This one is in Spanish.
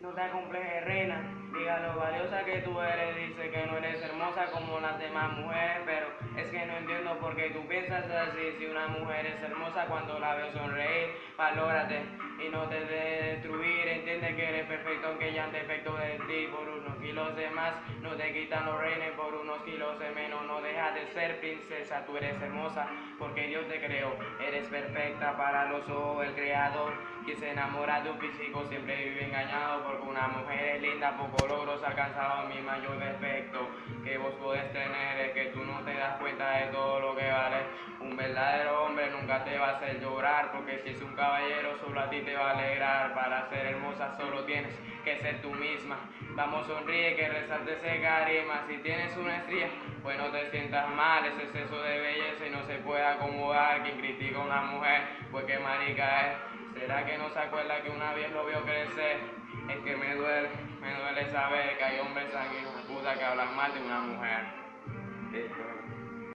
No te acomplejes, reina. Diga lo valiosa que tú eres. Dice que no eres hermosa como las demás mujeres. Pero es que no entiendo por qué tú piensas así. Si una mujer es hermosa cuando la veo sonreír, valórate y no te de destruir. Defecto de ti. Por unos kilos de más no te quitan los reines. Por unos kilos de menos no dejas de ser princesa. Tú eres hermosa porque Dios te creó. Eres perfecta para los ojos del creador. Quien se enamora de un físico siempre vive engañado porque una mujer es linda, poco logros alcanzado mi mayor defecto que vos podés tener es que tú no te das cuenta de todo lo que vale. Un verdadero te va a hacer llorar porque si es un caballero solo a ti te va a alegrar. Para ser hermosa solo tienes que ser tú misma. Vamos, sonríe que resalte ese carisma. Si tienes una estrella, pues no te sientas mal. Ese exceso de belleza y no se puede acomodar. Quien critica a una mujer, pues qué marica es. ¿Será que no se acuerda que una vez lo vio crecer? Es que me duele, me duele saber que hay hombres sanguíneos puta que hablan mal de una mujer.